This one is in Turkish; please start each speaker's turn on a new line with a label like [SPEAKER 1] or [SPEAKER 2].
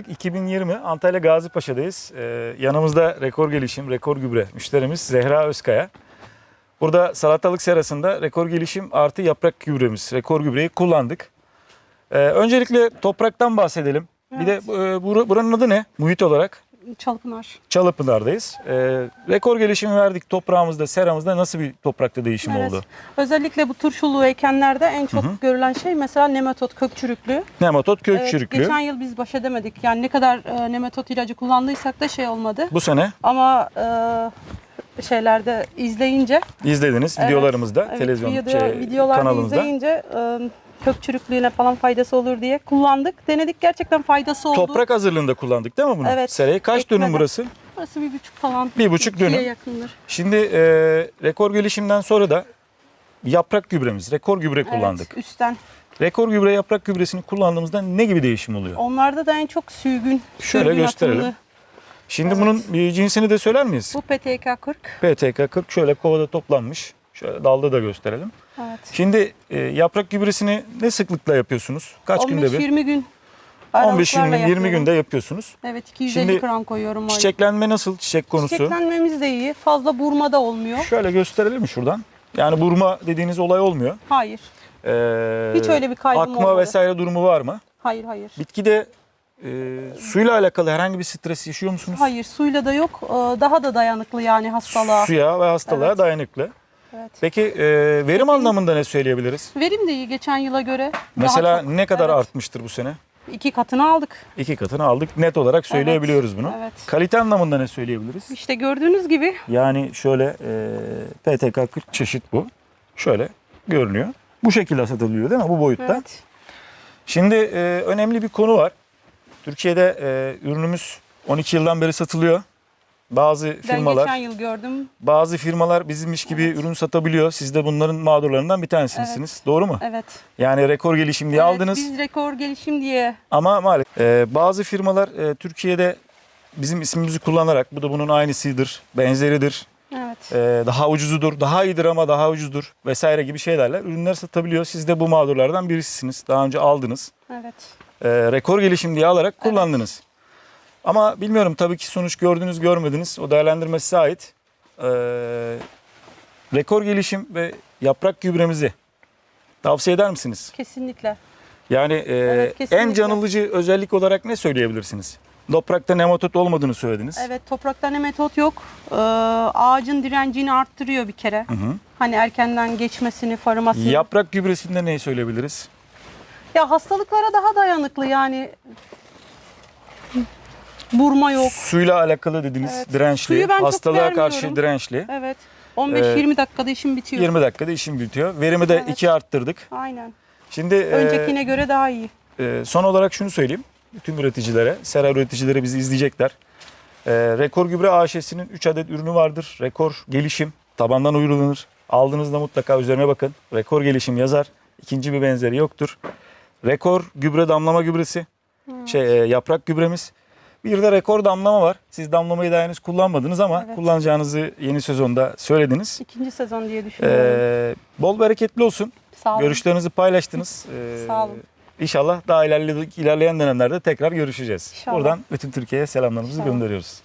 [SPEAKER 1] 2020 Antalya Gazipaşa'dayız. Ee, yanımızda rekor gelişim, rekor gübre müşterimiz Zehra Özkaya. Burada salatalık serasında rekor gelişim artı yaprak gübremiz, rekor gübreyi kullandık. Ee, öncelikle topraktan bahsedelim. Bir de
[SPEAKER 2] Evet.
[SPEAKER 1] e, bura- buranın adı ne? Muhit olarak
[SPEAKER 2] Çalpınar.
[SPEAKER 1] Çalıpınar'dayız. Ee, rekor gelişimi verdik toprağımızda, seramızda nasıl bir toprakta değişim
[SPEAKER 2] Evet.
[SPEAKER 1] oldu?
[SPEAKER 2] Özellikle bu turşulu ekenlerde en çok görülen şey mesela nematot kök çürüklüğü.
[SPEAKER 1] Nematot kök
[SPEAKER 2] Evet,
[SPEAKER 1] çürüklüğü.
[SPEAKER 2] geçen yıl biz baş edemedik. Yani ne kadar e, nematot ilacı kullandıysak da şey olmadı.
[SPEAKER 1] Bu sene
[SPEAKER 2] Ama e, şeylerde izleyince
[SPEAKER 1] izlediniz videolarımızda,
[SPEAKER 2] evet,
[SPEAKER 1] televizyon
[SPEAKER 2] video-
[SPEAKER 1] şey,
[SPEAKER 2] videolarda
[SPEAKER 1] kanalımızda.
[SPEAKER 2] izleyince e, kök çürüklüğüne falan faydası olur diye kullandık. Denedik gerçekten faydası oldu.
[SPEAKER 1] Toprak hazırlığında kullandık değil mi bunu?
[SPEAKER 2] Evet.
[SPEAKER 1] Serayı kaç
[SPEAKER 2] Ekmeden.
[SPEAKER 1] dönüm burası?
[SPEAKER 2] Burası bir buçuk falan.
[SPEAKER 1] Bir buçuk dönüm.
[SPEAKER 2] yakındır.
[SPEAKER 1] Şimdi e, rekor gelişimden sonra da yaprak gübremiz, rekor gübre kullandık.
[SPEAKER 2] Evet, üstten.
[SPEAKER 1] Rekor gübre yaprak gübresini kullandığımızda ne gibi değişim oluyor?
[SPEAKER 2] Onlarda da en çok sürgün.
[SPEAKER 1] Şöyle
[SPEAKER 2] sürgün
[SPEAKER 1] gösterelim.
[SPEAKER 2] atımlı.
[SPEAKER 1] Şimdi
[SPEAKER 2] evet.
[SPEAKER 1] bunun bir cinsini de söyler miyiz?
[SPEAKER 2] Bu PTK 40.
[SPEAKER 1] PTK 40 şöyle kovada toplanmış. Şöyle dalda da gösterelim.
[SPEAKER 2] Evet.
[SPEAKER 1] Şimdi e, yaprak gübresini ne sıklıkla yapıyorsunuz? Kaç günde bir?
[SPEAKER 2] 15-20 gün.
[SPEAKER 1] 15-20
[SPEAKER 2] aralıklarla
[SPEAKER 1] 20
[SPEAKER 2] yapıyorum.
[SPEAKER 1] günde yapıyorsunuz.
[SPEAKER 2] Evet 250
[SPEAKER 1] Şimdi
[SPEAKER 2] gram koyuyorum. aylık.
[SPEAKER 1] Çiçeklenme nasıl? Çiçek konusu.
[SPEAKER 2] Çiçeklenmemiz de iyi. Fazla burma da olmuyor.
[SPEAKER 1] Şöyle gösterelim mi şuradan? Yani burma dediğiniz olay olmuyor.
[SPEAKER 2] Hayır.
[SPEAKER 1] Ee,
[SPEAKER 2] Hiç öyle bir kaybım
[SPEAKER 1] Akma
[SPEAKER 2] olmadı.
[SPEAKER 1] vesaire durumu var mı?
[SPEAKER 2] Hayır hayır.
[SPEAKER 1] Bitkide e, suyla alakalı herhangi bir stres yaşıyor musunuz?
[SPEAKER 2] Hayır suyla da yok. Ee, Daha da dayanıklı yani hastalığa.
[SPEAKER 1] Suya ve hastalığa
[SPEAKER 2] Evet.
[SPEAKER 1] dayanıklı.
[SPEAKER 2] Evet.
[SPEAKER 1] Peki e, verim anlamında ne söyleyebiliriz?
[SPEAKER 2] Verim de iyi geçen yıla göre.
[SPEAKER 1] Mesela
[SPEAKER 2] çok.
[SPEAKER 1] ne kadar
[SPEAKER 2] Evet.
[SPEAKER 1] artmıştır bu sene?
[SPEAKER 2] İki katını aldık.
[SPEAKER 1] İki katını aldık. Net olarak söyleyebiliyoruz bunu.
[SPEAKER 2] Evet.
[SPEAKER 1] Kalite anlamında ne söyleyebiliriz?
[SPEAKER 2] İşte gördüğünüz gibi
[SPEAKER 1] Yani şöyle e, PTK 40 çeşit bu. Şöyle görünüyor. Bu şekilde satılıyor değil mi? Bu boyutta.
[SPEAKER 2] evet.
[SPEAKER 1] Şimdi e, önemli bir konu var. Türkiye'de e, ürünümüz 12 yıldan beri satılıyor. Bazı
[SPEAKER 2] Ben
[SPEAKER 1] firmalar
[SPEAKER 2] geçen yıl gördüm.
[SPEAKER 1] bazı firmalar bizimmiş gibi
[SPEAKER 2] Evet.
[SPEAKER 1] ürün satabiliyor. Siz de bunların mağdurlarından bir tanesiniz. Doğru mu?
[SPEAKER 2] Evet.
[SPEAKER 1] Yani rekor gelişim diye
[SPEAKER 2] Evet,
[SPEAKER 1] aldınız
[SPEAKER 2] Biz rekor gelişim diye
[SPEAKER 1] ama maalesef e, bazı firmalar e, Türkiye'de bizim ismimizi kullanarak bu da bunun aynısıdır, benzeridir.
[SPEAKER 2] evet.
[SPEAKER 1] e, daha ucuzudur, daha iyidir ama daha ucuzdur vesaire gibi şeylerle ürünler satabiliyor. Siz de bu mağdurlardan birisisiniz. Daha önce aldınız.
[SPEAKER 2] Evet.
[SPEAKER 1] e, rekor gelişim diye alarak kullandınız. Ama bilmiyorum tabii ki sonuç gördünüz görmediniz. O değerlendirme size ait. E, rekor gelişim ve yaprak gübremizi tavsiye eder misiniz?
[SPEAKER 2] Kesinlikle.
[SPEAKER 1] Yani e,
[SPEAKER 2] Evet, kesinlikle.
[SPEAKER 1] en canılıcı özellik olarak ne söyleyebilirsiniz? Toprakta nematot olmadığını söylediniz.
[SPEAKER 2] Evet toprakta ne metot yok. Ee, ağacın direncini arttırıyor bir kere.
[SPEAKER 1] Hı hı.
[SPEAKER 2] Hani erkenden geçmesini, farımasını.
[SPEAKER 1] Yaprak gübresinde neyi söyleyebiliriz?
[SPEAKER 2] Ya hastalıklara daha dayanıklı yani. Burma yok.
[SPEAKER 1] Suyla alakalı dediniz
[SPEAKER 2] Evet.
[SPEAKER 1] dirençli,
[SPEAKER 2] Suyu ben çok
[SPEAKER 1] hastalığa karşı
[SPEAKER 2] vermiyorum.
[SPEAKER 1] dirençli.
[SPEAKER 2] Evet. 15-20 dakikada işim bitiyor.
[SPEAKER 1] 20 dakikada işim bitiyor. Verimi de
[SPEAKER 2] Evet.
[SPEAKER 1] iki arttırdık.
[SPEAKER 2] Aynen.
[SPEAKER 1] Şimdi e,
[SPEAKER 2] Öncekine göre daha iyi.
[SPEAKER 1] e, son olarak şunu söyleyeyim. Bütün üreticilere, sera üreticileri bizi izleyecekler. E, Rekor Gübre AŞ'sinin 3 adet ürünü vardır. Rekor Gelişim tabandan uygulanır. Aldığınızda mutlaka üzerine bakın. Rekor Gelişim yazar. İkinci bir benzeri yoktur. Rekor Gübre damlama gübresi. Şey e, yaprak gübremiz. Bir de rekor damlama var. Siz damlamayı daha henüz kullanmadınız ama
[SPEAKER 2] Evet.
[SPEAKER 1] kullanacağınızı yeni sezonda söylediniz.
[SPEAKER 2] İkinci sezon diye düşünüyorum.
[SPEAKER 1] Ee, bol bereketli olsun.
[SPEAKER 2] Sağ olun.
[SPEAKER 1] Görüşlerinizi paylaştınız. Ee,
[SPEAKER 2] Sağ olun.
[SPEAKER 1] İnşallah daha ilerleyen, ilerleyen dönemlerde tekrar görüşeceğiz.
[SPEAKER 2] İnşallah.
[SPEAKER 1] Buradan bütün Türkiye'ye selamlarımızı
[SPEAKER 2] İnşallah.
[SPEAKER 1] gönderiyoruz.